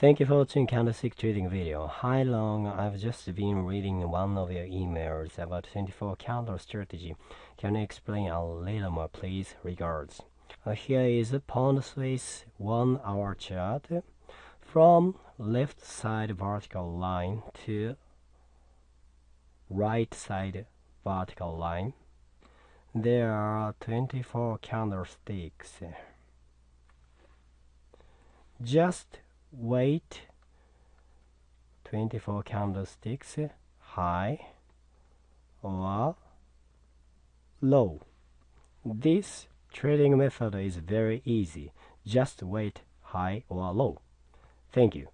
Thank you for watching candlestick trading video. Hi Long, I've just been reading one of your emails about 24 candle strategy. Can you explain a little more please? Regards. Uh, here is a pound Swiss one hour chart from left side vertical line to right side vertical line. There are 24 candlesticks. Just wait 24 candlesticks high or low. This trading method is very easy. Just wait high or low. Thank you.